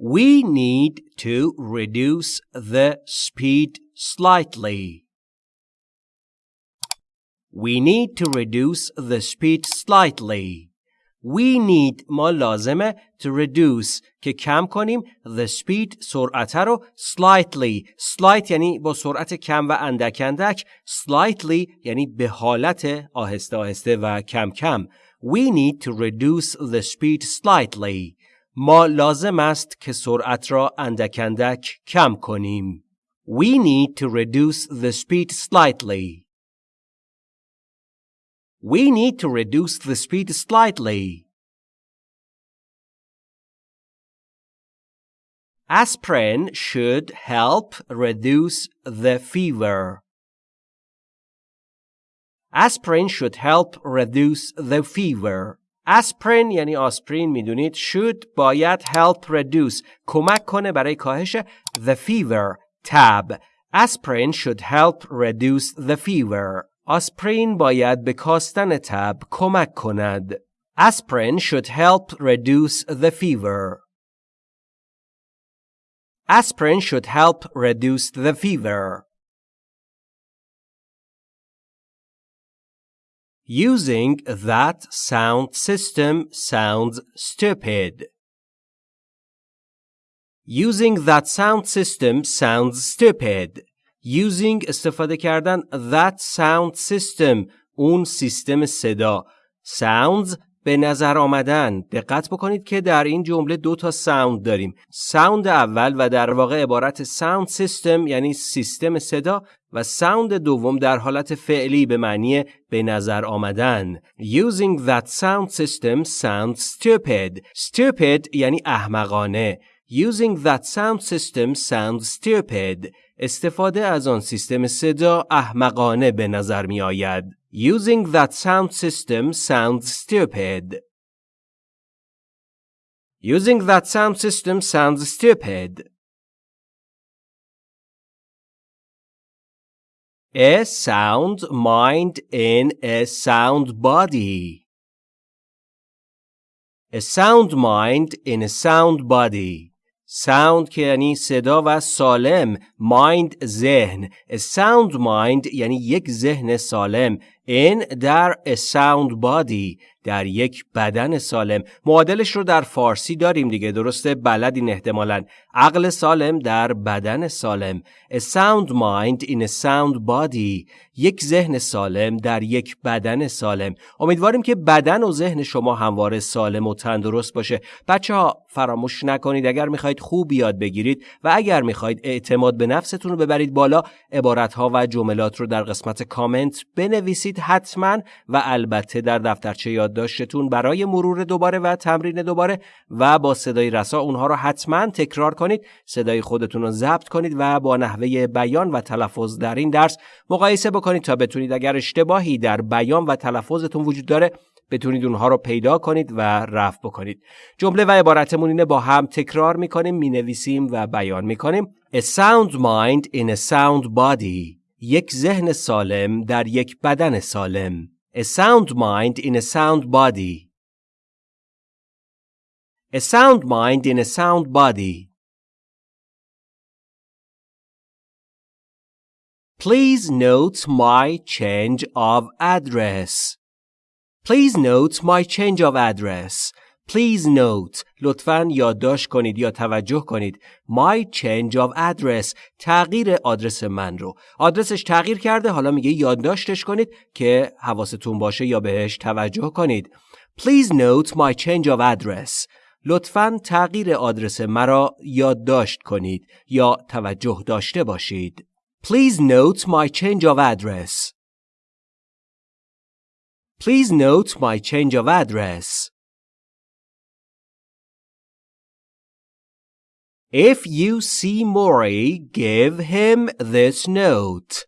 We need to reduce the speed slightly. We need to reduce the speed slightly. We need ما لازمه to reduce که کم کنیم the speed سرعت رو slightly slight یعنی با سرعت کم و اندک اندک slightly یعنی به حالت آهسته آهسته و کم کم We need to reduce the speed slightly ما لازم است که سرعت را اندک اندک کم کنیم We need to reduce the speed slightly We need to reduce the speed slightly. Aspirin should help reduce the fever. Aspirin should help reduce the fever. Aspirin یعنی آسپرین می‌دونید should باید help reduce کمک کنه برای کاهش the fever تب aspirin should help reduce the fever آسپرین باید به کاستن تب کمک کند. Aspirin should help reduce the fever. Aspirin should help reduce the fever. Using that sound system sounds stupid. Using that sound system sounds stupid. using استفاده کردن that sound system اون سیستم صدا sounds به نظر آمدن دقت بکنید که در این جمله دو تا sound داریم sound اول و در واقع عبارت sound system یعنی سیستم صدا و ساوند دوم در حالت فعلی به معنی به نظر آمدن using that sound system sounds stupid stupid یعنی احمقانه using that sound system sounds stupid استفاده از آن سیستم صدا احمقانه به نظر می آید. Using that sound system sounds stupid. Using that sound system sounds stupid. A sound mind in a sound body. A sound mind in a sound body. sound که یعنی صدا و سالم mind ذهن a sound mind یعنی یک ذهن سالم In در a sound body در یک بدن سالم. معادلش رو در فارسی داریم دیگه درسته؟ بلدین احتمالا. عقل سالم در بدن سالم. A sound mind in a sound body یک ذهن سالم در یک بدن سالم. امیدواریم که بدن و ذهن شما همواره سالم و تندرست باشه. بچه ها فراموش نکنید. اگر می‌خواید خوب یاد بگیرید و اگر می‌خواید اعتماد به نفستون رو ببرید بالا عبارت ها و جملات رو در قسمت کامنت بنویسید. حتما و البته در دفترچه یادداشتتون برای مرور دوباره و تمرین دوباره و با صدای رسا اونها رو حتما تکرار کنید صدای خودتون رو ضبط کنید و با نحوه بیان و تلفظ در این درس مقایسه بکنید تا بتونید اگر اشتباهی در بیان و تلفظتون وجود داره بتونید اونها رو پیدا کنید و رفع بکنید. جمله و عبارتمون اینه با هم تکرار می‌کنیم می‌نویسیم و بیان می‌کنیم. A sound mind in a sound body. یک ذهن سالم در یک بدن سالم A sound mind in a sound body A sound mind in a sound body Please note my change of address. Please note my change of address. Please note لطفاً یادداشت کنید یا توجه کنید. My change of address. تغییر آدرس من رو. آدرسش تغییر کرده حالا میگه یادداشتش کنید که حواستون باشه یا بهش توجه کنید. Please note my change of address. لطفاً تغییر آدرس مرا یادداشت کنید یا توجه داشته باشید. Please note my change of address. Please note my change of address. If you see Maury, give him this note.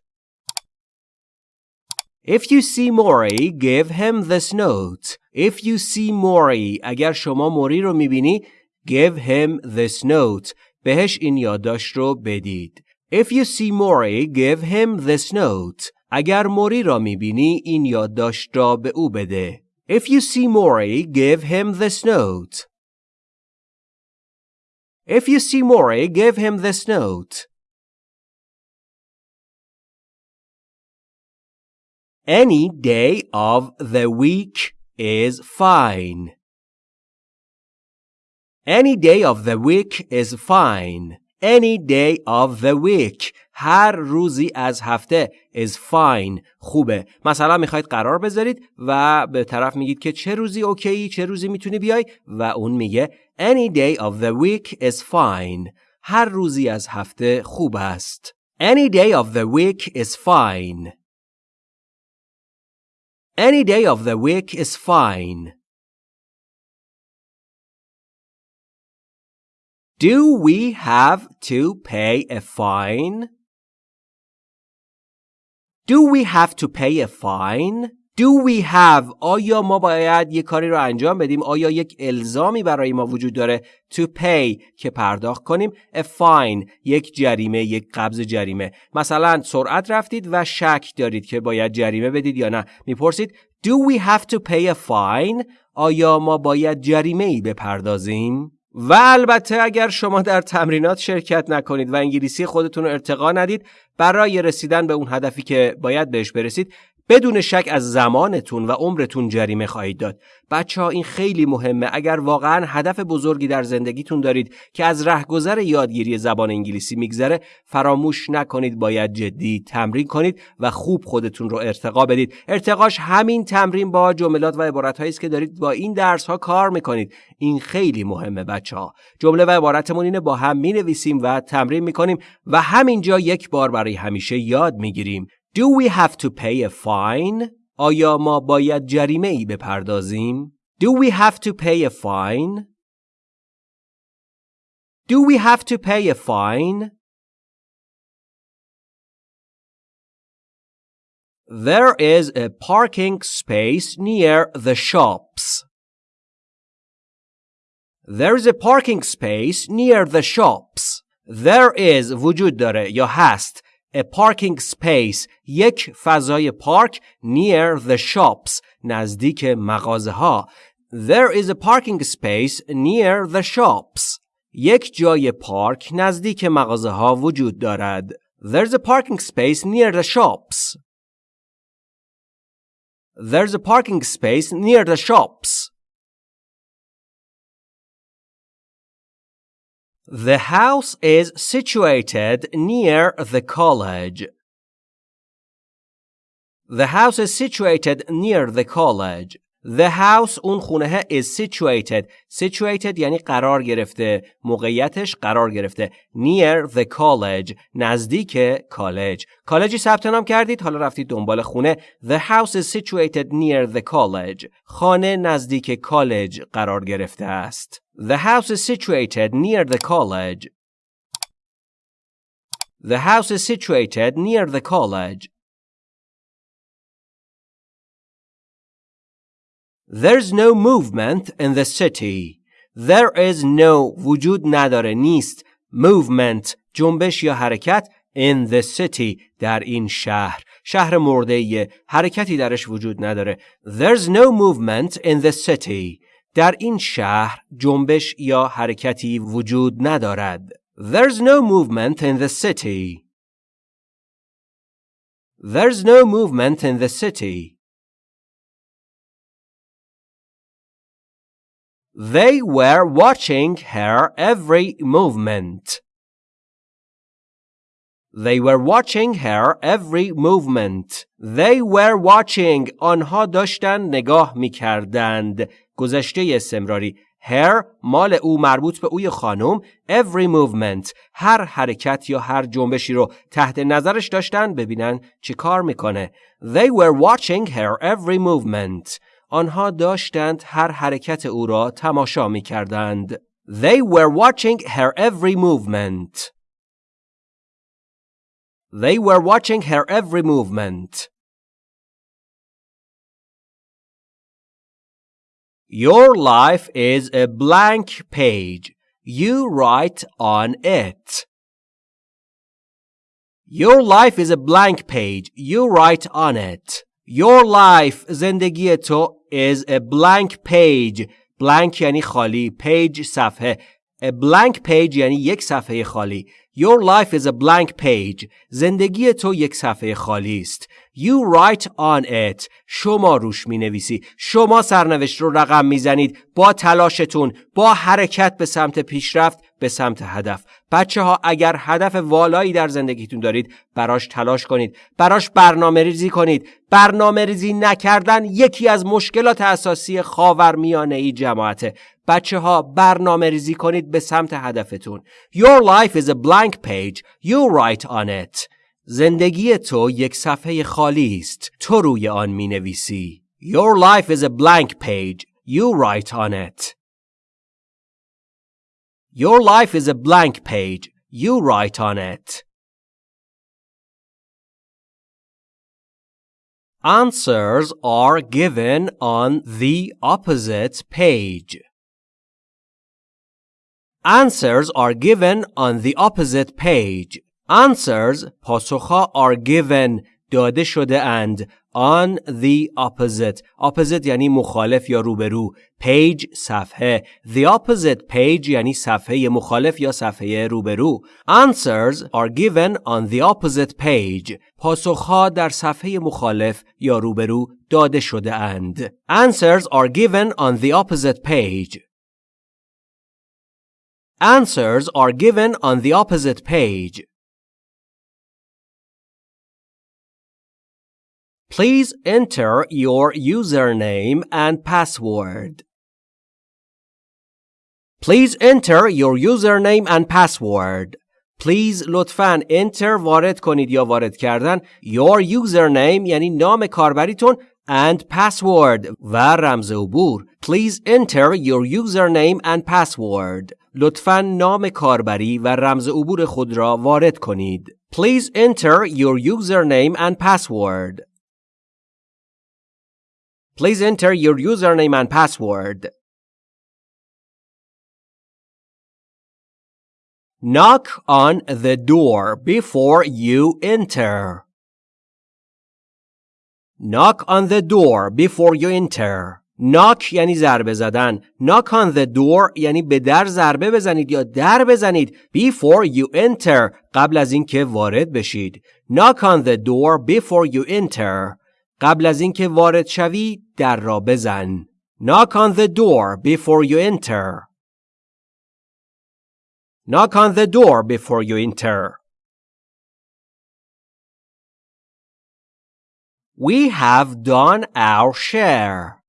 If you see Maury, give him this note. If you see Maury, اگر شما موری رو میبینی, give him this note. بهش این یادداشت رو بدید. If you see Maury, give him this note. اگر موری را میبینی این یادداشت را به او بده. If you see Mori, give him this note. If you see Maury, give him this note. Any day of the week is fine. Any day of the week is fine. Any day of the week هر روزی از هفته is fine خوبه مثلا می‌خواید قرار بذارید و به طرف میگید که چه روزی اوکی چه روزی می‌تونی بیای و اون میگه any day of the week is fine هر روزی از هفته خوب است any day of the week is fine any day of the week is fine Do we have to pay a fine? Do we have to pay a fine? Do we have آیا ما باید یک کاری رو انجام بدیم؟ آیا یک الزامی برای ما وجود داره to pay که پرداخت کنیم؟ A fine یک جریمه یک قبض جریمه. مثلا سرعت رفتید و شک دارید که باید جریمه بدید یا نه. می‌پرسید Do we have to pay a fine آیا ما باید جریمه ای بپردازیم؟ و البته اگر شما در تمرینات شرکت نکنید و انگلیسی خودتون رو ارتقا ندید برای رسیدن به اون هدفی که باید بهش برسید بدون شک از زمانتون و عمرتون جریمه خواهید داد. بچه ها این خیلی مهمه اگر واقعا هدف بزرگی در زندگیتون دارید که از رهگذر یادگیری زبان انگلیسی میگذره فراموش نکنید باید جدی تمرین کنید و خوب خودتون رو ارتقا بدید. ارتقاش همین تمرین با جملات و عبارت است که دارید با این درس ها کار می‌کنید. این خیلی مهمه بچه ها. جمله و عبارتمون اینه با هم می نویسیم و تمرین می‌کنیم و همینجا یک بار برای همیشه یاد می‌گیریم. Do we have to pay a fine? آیا ما باید جریمه ای بپردازیم؟ Do we have to pay a fine? Do we have to pay a fine? There is a parking space near the shops. There is a parking space near the shops. There is وجود داره یا هست a parking space یک فضای پارک near the shops نزدیک مغازه ها There is a parking space near the shops یک جای پارک نزدیک مغازه ها وجود دارد There's a parking space near the shops There's a parking space near the shops The house is situated near the college. The house is situated near the college. The house اون خونه is situated. Situated یعنی قرار گرفته. موقعیتش قرار گرفته. Near the college. نزدیک کالج. کالجی ثبت نام کردید حالا رفتید دنبال خونه. The house is situated near the college. خانه نزدیک کالج قرار گرفته است. The house is situated near the college. The house is situated near the college. There's no movement in the city. There is no وجود نداره نیست movement جنبش یا حرکت in the city در این شهر شهر مرده حرکتی درش وجود نداره There's no movement in the city در این شهر جنبش یا حرکتی وجود ندارد There's no movement in the city There's no movement in the city They were watching her every movement. They were watching her every movement. They were watching. آنها داشتن نگاه می کردند. گذشته استمراری. Her مال او مربوط به اوی خانم every movement هر حرکت یا هر جنبشی رو تحت نظرش داشتن ببینن چی کار میکنه They were watching her every movement آنها داشتند هر حرکت او را تماشا می کردند. They were watching her every movement. They were watching her every movement. Your life is a blank page. You write on it. Your life is a blank page. You write on it. Your life زندگی تو is a blank page blank یعنی خالی page صفحه A blank page یعنی یک صفحه خالی. Your life is a blank page. زندگی تو یک صفحه خالی است. You write on it. شما روش می نویسی. شما سرنوشت رو رقم می زنید با تلاشتون با حرکت به سمت پیشرفت به سمت هدف. بچه ها اگر هدف والایی در زندگیتون دارید براش تلاش کنید. براش برنامه ریزی کنید. برنامه ریزی نکردن یکی از مشکلات اساسی خاورمیانه ای جماعته. بچه ها برنامه ریزی کنید به سمت هدفتون. Your life is a blank page. You write on it. زندگی تو یک صفحه خالی است. تو روی آن می نویسی. Your life is a blank page. You write on it. Your life is a blank page. You write on it. Answers are given on the opposite page. Answers are given on the opposite page. Answers پاسخها are given داده شده اند on the opposite opposite یعنی مخالف یا روبرو page صفحه the opposite page یعنی صفحه مخالف یا صفحه روبرو answers are given on the opposite page پاسخها در صفحه مخالف یا روبرو داده شده اند answers are given on the opposite page answers are given on the opposite page Please enter your username and password. Please enter your username and password. Please لطفاً enter وارد کنید یا وارد کردن your username یعنی نام کاربریتون and password و رمز عبور. Please enter your username and password. لطفاً نام کاربری و رمز عبور خود را وارد کنید. Please enter your username and password. Please enter your username and password. Knock on the door before you enter. Knock on the door before you enter. Knock یعنی ضربه زدن. Knock on the door یعنی به در ضربه بزنید یا در بزنید. Before you enter قبل از اینکه وارد بشید. Knock on the door before you enter. قبل از اینکه وارد شوی در را بزن. Knock on the door before you enter. Knock on the door before you enter. We have done our share.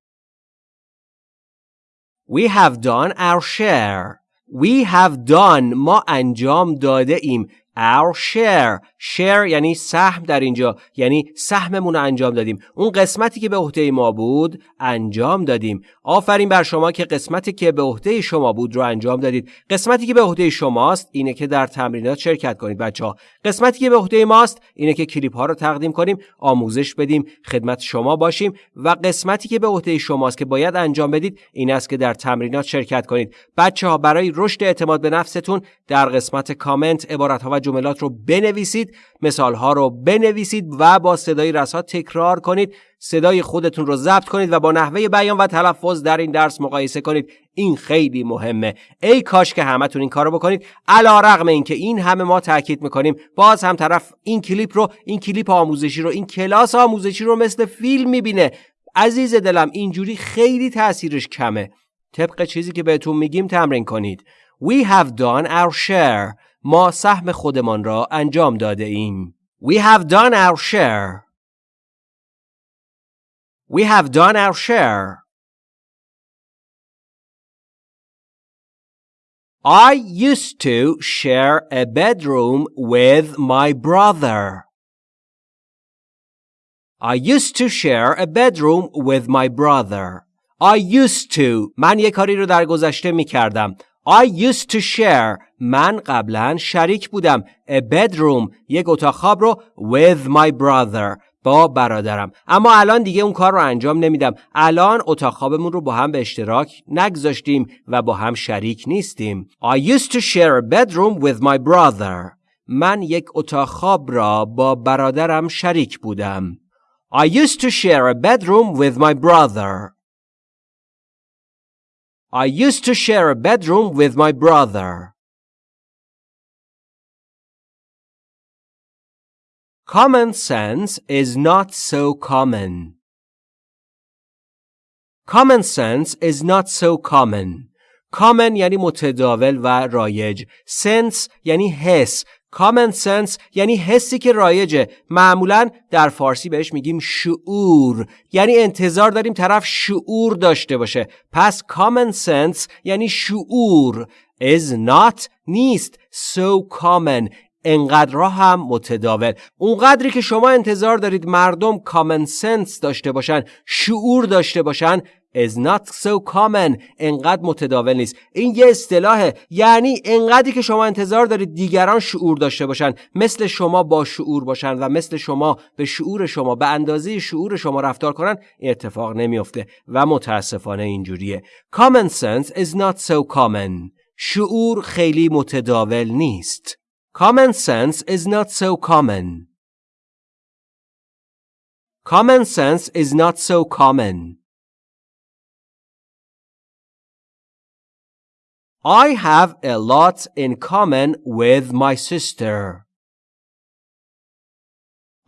We have done our share. We have done ما انجام داده ایم our share share یعنی سهم در اینجا یعنی سهممون رو انجام دادیم. اون قسمتی که به عهده ما بود انجام دادیم. آفرین بر شما که قسمتی که به عهده شما بود رو انجام دادید. قسمتی که به عهده شماست اینه که در تمرینات شرکت کنید بچه ها قسمتی که به عهده ماست اینه که کلیپ ها رو تقدیم کنیم آموزش بدیم خدمت شما باشیم و قسمتی که به عهده شماست که باید انجام بدید این است که در تمرینات شرکت کنید. بچه ها برای رشد اعتماد به نفستون در قسمت کامنت عبارت ها و جملات رو بنویسید. مثال ها رو بنویسید و با صدای رسا تکرار کنید. صدای خودتون رو ضبط کنید و با نحوه بیان و تلفظ در این درس مقایسه کنید. این خیلی مهمه. ای کاش که همتون این کارو بکنید. علا رغم اینکه این همه ما تاکید می‌کنیم. باز هم طرف این کلیپ رو این کلیپ آموزشی رو این کلاس آموزشی رو مثل فیلم می‌بینه. عزیز دلم اینجوری خیلی تاثیرش کمه. طبق چیزی که بهتون میگیم تمرین کنید. We have done our share. ما سهم خودمان را انجام داده ایم. We have done our share. We have done our share. I used to share a bedroom with my brother. I used to share a bedroom with my brother. I used to من یک کاری رو در گذشته می کردم. I used to share. من قبلا شریک بودم. A bedroom یک اتاق خواب رو with my brother با برادرم. اما الان دیگه اون کار رو انجام نمیدم. الان اتاق خوابمون رو با هم به اشتراک نگذاشتیم و با هم شریک نیستیم. I used to share a bedroom with my brother. من یک اتاق خواب را با برادرم شریک بودم. I used to share a bedroom with my brother. I used to share a bedroom with my brother. Common sense is not so common. Common sense is not so common. Common یعنی متداول و رایج. Sense یعنی حس. Common sense یعنی حسی که رایجه. معمولا در فارسی بهش میگیم شعور. یعنی انتظار داریم طرف شعور داشته باشه. پس common sense یعنی شعور. is not نیست. So common انقدرها هم متداول اونقدری که شما انتظار دارید مردم کامن سنس داشته باشن شعور داشته باشن is not so common. انقدر متداول نیست. این یه اصطلاحه. یعنی انقدری که شما انتظار دارید دیگران شعور داشته باشن. مثل شما با شعور باشن و مثل شما به شعور شما به اندازه شعور شما رفتار کنن اتفاق نمیافته و متاسفانه اینجوریه. Common sense is not so common. شعور خیلی متداول نیست. Common sense is not so common. Common sense is not so common. I have a lot in common with my sister.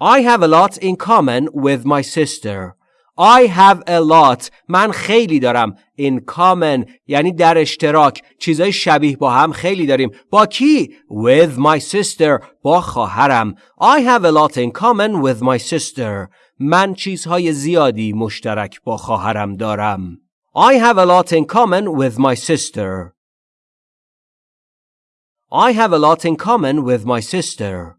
I have a lot in common with my sister. I have a lot من خیلی دارم in common یعنی در اشتراک چیزای شبیه با هم خیلی داریم با کی with my sister با خواهرم I have a lot in common with my sister من چیزهای زیادی مشترک با خواهرم دارم I have a lot in common with my sister I have a lot in common with my sister